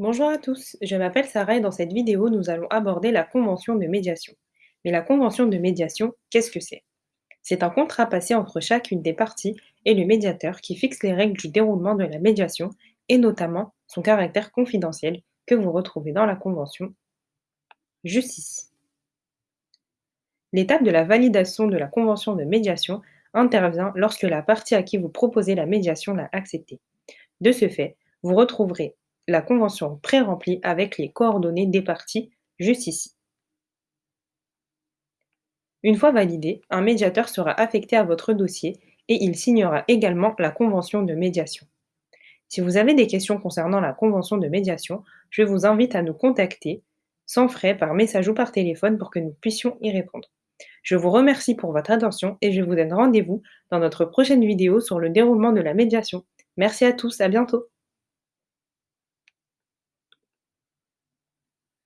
Bonjour à tous, je m'appelle Sarah et dans cette vidéo, nous allons aborder la convention de médiation. Mais la convention de médiation, qu'est-ce que c'est? C'est un contrat passé entre chacune des parties et le médiateur qui fixe les règles du déroulement de la médiation et notamment son caractère confidentiel que vous retrouvez dans la convention juste. L'étape de la validation de la convention de médiation intervient lorsque la partie à qui vous proposez la médiation l'a acceptée. De ce fait, vous retrouverez la convention pré-remplie avec les coordonnées des parties juste ici. Une fois validé, un médiateur sera affecté à votre dossier et il signera également la convention de médiation. Si vous avez des questions concernant la convention de médiation, je vous invite à nous contacter sans frais par message ou par téléphone pour que nous puissions y répondre. Je vous remercie pour votre attention et je vous donne rendez-vous dans notre prochaine vidéo sur le déroulement de la médiation. Merci à tous, à bientôt